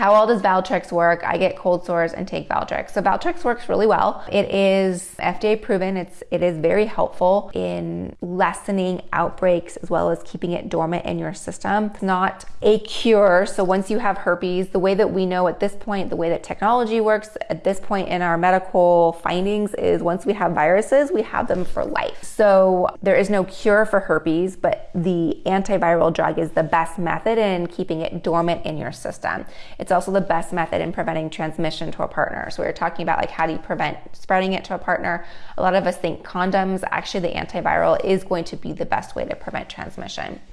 How well does Valtrex work? I get cold sores and take Valtrex. So Valtrex works really well. It is FDA proven. It's it is very helpful in lessening outbreaks as well as keeping it dormant in your system. It's not a cure. So once you have herpes, the way that we know at this point, the way that technology works at this point in our medical findings is once we have viruses, we have them for life. So there is no cure for herpes, but the antiviral drug is the best method in keeping it dormant in your system. It's also the best method in preventing transmission to a partner. So we are talking about like how do you prevent spreading it to a partner? A lot of us think condoms. Actually, the antiviral is going to be the best way to prevent transmission.